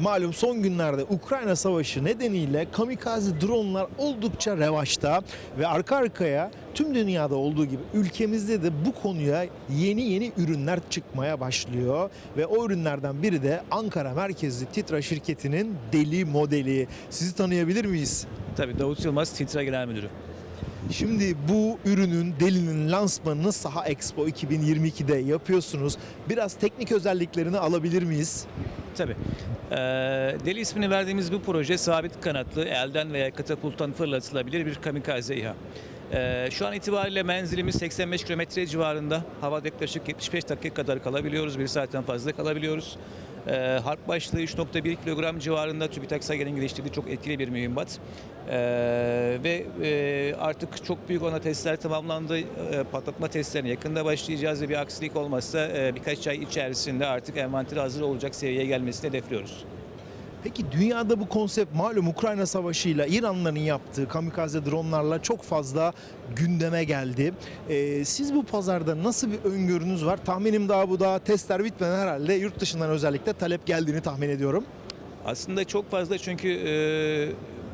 Malum son günlerde Ukrayna Savaşı nedeniyle kamikaze dronlar oldukça revaçta ve arka arkaya tüm dünyada olduğu gibi ülkemizde de bu konuya yeni yeni ürünler çıkmaya başlıyor ve o ürünlerden biri de Ankara merkezli Titra şirketinin Deli modeli. Sizi tanıyabilir miyiz? Tabii Davut Yılmaz Titra Genel Müdürü. Şimdi bu ürünün Deli'nin lansmanını Saha Expo 2022'de yapıyorsunuz. Biraz teknik özelliklerini alabilir miyiz? Tabii. Ee, Deli ismini verdiğimiz bu proje sabit kanatlı, elden veya katapulttan fırlatılabilir bir kamikaze İHA. Ee, şu an itibariyle menzilimiz 85 kilometre civarında. Havada yaklaşık 75 dakika kadar kalabiliyoruz. Bir saatten fazla kalabiliyoruz. Ee, harp başlığı 3.1 kilogram civarında TÜBİTAK SAGE'nin geliştirdiği çok etkili bir mühimmat. Ee, ve e, artık çok büyük ona testler tamamlandı. Ee, patlatma testlerine yakında başlayacağız ve bir aksilik olmazsa e, birkaç ay içerisinde artık envanteri hazır olacak seviyeye gelmesini hedefliyoruz. Peki dünyada bu konsept malum Ukrayna Savaşı'yla İranlıların yaptığı kamikaze dronlarla çok fazla gündeme geldi. Ee, siz bu pazarda nasıl bir öngörünüz var? Tahminim daha bu daha testler bitmeden herhalde yurt dışından özellikle talep geldiğini tahmin ediyorum. Aslında çok fazla çünkü e,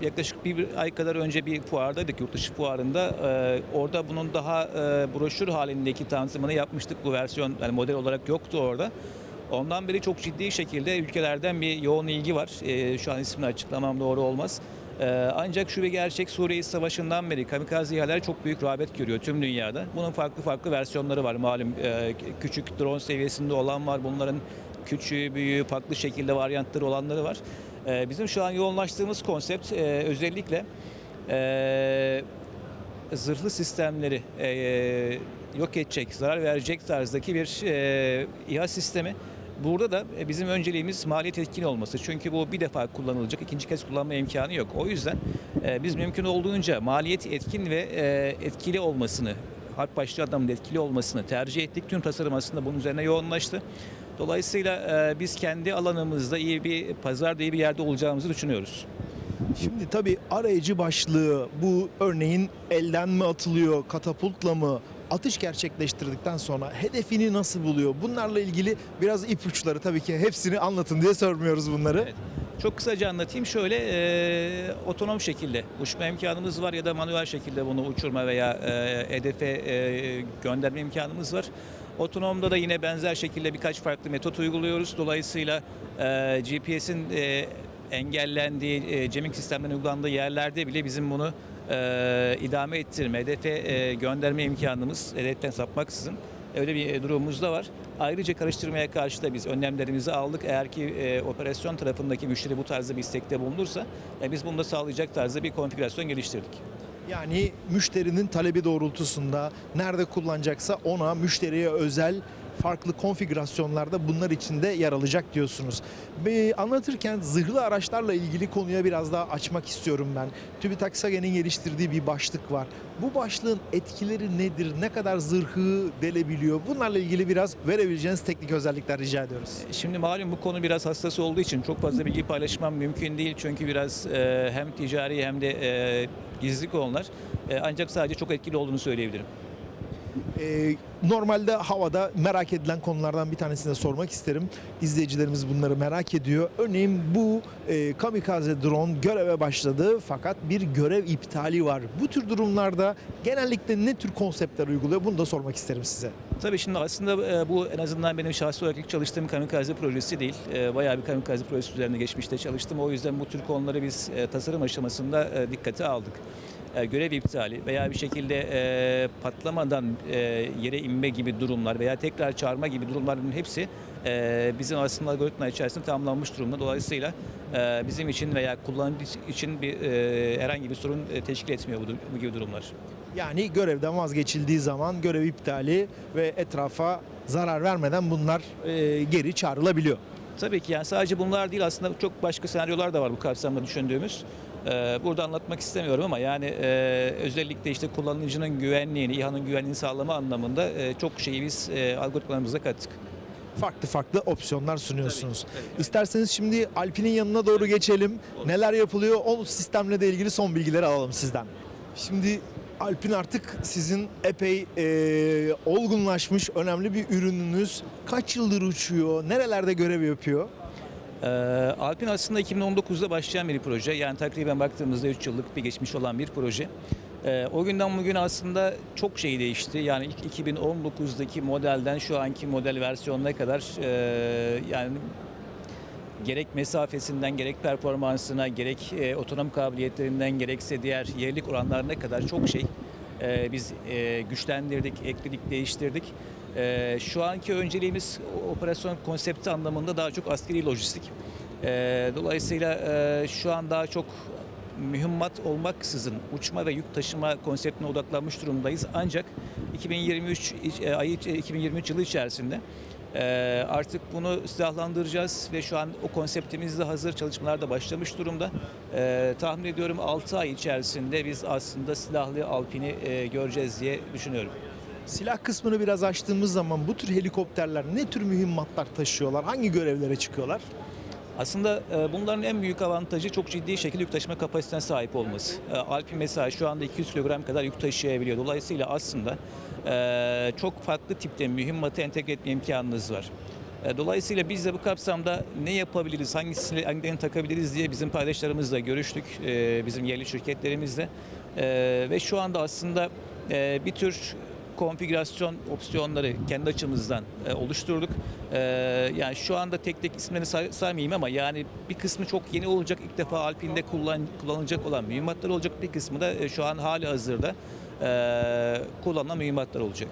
yaklaşık bir ay kadar önce bir fuardaydık yurt dışı fuarında. E, orada bunun daha e, broşür halindeki tanıtımını yapmıştık. Bu versiyon yani model olarak yoktu orada. Ondan beri çok ciddi şekilde ülkelerden bir yoğun ilgi var. E, şu an ismini açıklamam doğru olmaz. E, ancak şu bir gerçek Suriye Savaşı'ndan beri kamikaze İHA'lar çok büyük rağbet görüyor tüm dünyada. Bunun farklı farklı versiyonları var malum. E, küçük drone seviyesinde olan var. Bunların küçüğü, büyüğü, farklı şekilde varyantları olanları var. E, bizim şu an yoğunlaştığımız konsept e, özellikle e, zırhlı sistemleri yok edecek, zarar verecek tarzdaki bir e, İHA sistemi. Burada da e, bizim önceliğimiz maliyet etkin olması. Çünkü bu bir defa kullanılacak, ikinci kez kullanma imkanı yok. O yüzden e, biz mümkün olduğunca maliyet etkin ve e, etkili olmasını, harp başlı adamın etkili olmasını tercih ettik. Tüm tasarım aslında bunun üzerine yoğunlaştı. Dolayısıyla biz kendi alanımızda iyi bir pazarda iyi bir yerde olacağımızı düşünüyoruz. Şimdi tabii arayıcı başlığı bu örneğin elden mi atılıyor, katapultla mı? Atış gerçekleştirdikten sonra hedefini nasıl buluyor? Bunlarla ilgili biraz ipuçları tabii ki hepsini anlatın diye sormuyoruz bunları. Evet. Çok kısaca anlatayım. Şöyle e, otonom şekilde uçma imkanımız var ya da manuel şekilde bunu uçurma veya e, hedefe e, gönderme imkanımız var. Otonomda da yine benzer şekilde birkaç farklı metot uyguluyoruz. Dolayısıyla e, GPS'in e, engellendiği, e, jamming sistemlerinin uygulandığı yerlerde bile bizim bunu e, idame ettirme, hedefe e, gönderme imkanımız, hedeften sapmaksızın öyle bir e, durumumuz da var. Ayrıca karıştırmaya karşı da biz önlemlerimizi aldık. Eğer ki e, operasyon tarafındaki müşteri bu tarzda bir istekte bulunursa e, biz bunu da sağlayacak tarzda bir konfigürasyon geliştirdik. Yani müşterinin talebi doğrultusunda nerede kullanacaksa ona müşteriye özel farklı konfigürasyonlarda bunlar içinde yer alacak diyorsunuz. Bir anlatırken zırhlı araçlarla ilgili konuya biraz daha açmak istiyorum ben. TÜBİTAK SAGE'nin geliştirdiği bir başlık var. Bu başlığın etkileri nedir? Ne kadar zırhı delebiliyor? Bunlarla ilgili biraz verebileceğiniz teknik özellikler rica ediyoruz. Şimdi malum bu konu biraz hassas olduğu için çok fazla bilgi paylaşmam mümkün değil. Çünkü biraz e, hem ticari hem de e, gizli konular. E, ancak sadece çok etkili olduğunu söyleyebilirim. Ee, normalde havada merak edilen konulardan bir tanesini de sormak isterim. İzleyicilerimiz bunları merak ediyor. Örneğin bu e, kamikaze drone göreve başladı fakat bir görev iptali var. Bu tür durumlarda genellikle ne tür konseptler uyguluyor? Bunu da sormak isterim size. Tabii şimdi aslında e, bu en azından benim şahsi olarak ilk çalıştığım kamikaze projesi değil. E, Bayağı bir kamikaze projesi üzerinde geçmişte çalıştım. O yüzden bu tür konuları biz e, tasarım aşamasında e, dikkate aldık. E, Görev iptali veya bir şekilde e, patlamadan e, yere inme gibi durumlar veya tekrar çağırma gibi durumların hepsi e, bizim aslında algoritma içerisinde tamamlanmış durumda. Dolayısıyla e, bizim için veya kullanıcı için bir e, herhangi bir sorun teşkil etmiyor bu, bu gibi durumlar. Yani görevden vazgeçildiği zaman görev iptali ve etrafa zarar vermeden bunlar e, geri çağrılabiliyor. Tabii ki yani sadece bunlar değil aslında çok başka senaryolar da var bu kapsamda düşündüğümüz. Ee, Burada anlatmak istemiyorum ama yani e, özellikle işte kullanıcının güvenliğini, İHA'nın güvenliğini sağlama anlamında e, çok şeyi biz e, algoritmalarımıza kattık. Farklı farklı opsiyonlar sunuyorsunuz. Tabii, tabii. İsterseniz şimdi Alpin'in yanına doğru geçelim. Neler yapılıyor? O sistemle de ilgili son bilgileri alalım sizden. Şimdi Alpin artık sizin epey e, olgunlaşmış önemli bir ürününüz. Kaç yıldır uçuyor? Nerelerde görev yapıyor? Ee, Alpin aslında 2019'da başlayan bir proje. Yani takriben baktığımızda 3 yıllık bir geçmiş olan bir proje. Ee, o günden bugün aslında çok şey değişti. Yani ilk 2019'daki modelden şu anki model versiyonuna kadar e, yani gerek mesafesinden, gerek performansına, gerek e, otonom kabiliyetlerinden, gerekse diğer yerlik oranlarına kadar çok şey e, biz e, güçlendirdik, ekledik, değiştirdik. E, şu anki önceliğimiz operasyon konsepti anlamında daha çok askeri lojistik. E, dolayısıyla e, şu an daha çok mühimmat olmaksızın uçma ve yük taşıma konseptine odaklanmış durumdayız. Ancak 2023 iç- e, ayı 2023 yılı içerisinde e, artık bunu silahlandıracağız ve şu an o konseptimiz de hazır çalışmalar da başlamış durumda. E, tahmin ediyorum 6 ay içerisinde biz aslında silahlı Alpin'i e, göreceğiz diye düşünüyorum. Silah kısmını biraz açtığımız zaman bu tür helikopterler ne tür mühimmatlar taşıyorlar? Hangi görevlere çıkıyorlar? Aslında e, bunların en büyük avantajı çok ciddi şekilde yük taşıma kapasitesine sahip olması. E, Alpin mesela şu anda 200 kilogram kadar yük taşıyabiliyor. Dolayısıyla aslında e, çok farklı tipte mühimmatı entegre etme imkanınız var. Dolayısıyla biz de bu kapsamda ne yapabiliriz, hangisini, hangilerini takabiliriz diye bizim paydaşlarımızla görüştük, bizim yerli şirketlerimizle. Ve şu anda aslında bir tür konfigürasyon opsiyonları kendi açımızdan e, oluşturduk. E, yani şu anda tek tek isimlerini say- saymayayım ama yani bir kısmı çok yeni olacak. İlk defa Alpine'de kullan, kullanılacak olan mühimmatlar olacak. Bir kısmı da e, şu an hali hazırda e, kullanılan mühimmatlar olacak.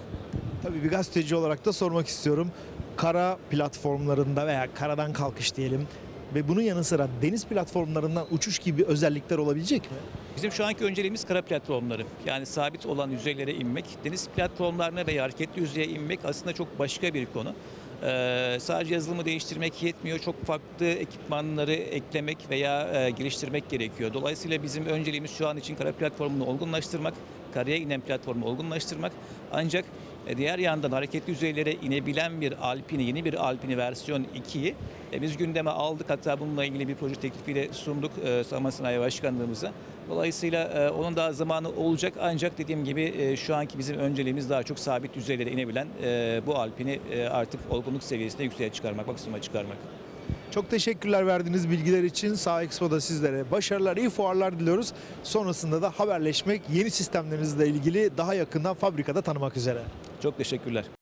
Tabii bir gazeteci olarak da sormak istiyorum. Kara platformlarında veya karadan kalkış diyelim ve bunun yanı sıra deniz platformlarından uçuş gibi özellikler olabilecek mi? Bizim şu anki önceliğimiz kara platformları. Yani sabit olan yüzeylere inmek. Deniz platformlarına veya hareketli yüzeye inmek aslında çok başka bir konu. Ee, sadece yazılımı değiştirmek yetmiyor. Çok farklı ekipmanları eklemek veya e, geliştirmek gerekiyor. Dolayısıyla bizim önceliğimiz şu an için kara platformunu olgunlaştırmak, karaya inen platformu olgunlaştırmak. Ancak e, diğer yandan hareketli yüzeylere inebilen bir Alpini, yeni bir Alpini versiyon 2'yi e, biz gündeme aldık. Hatta bununla ilgili bir proje teklifiyle sunduk e, Savunma Sanayi Başkanlığımıza. Dolayısıyla e, onun daha zamanı olacak ancak dediğim gibi şu anki bizim önceliğimiz daha çok sabit yüzeylere inebilen bu Alpini artık olgunluk seviyesine yükseğe çıkarmak, maksimuma çıkarmak. Çok teşekkürler verdiğiniz bilgiler için. Sağ Expo'da sizlere başarılar, iyi fuarlar diliyoruz. Sonrasında da haberleşmek, yeni sistemlerinizle ilgili daha yakından fabrikada tanımak üzere. Çok teşekkürler.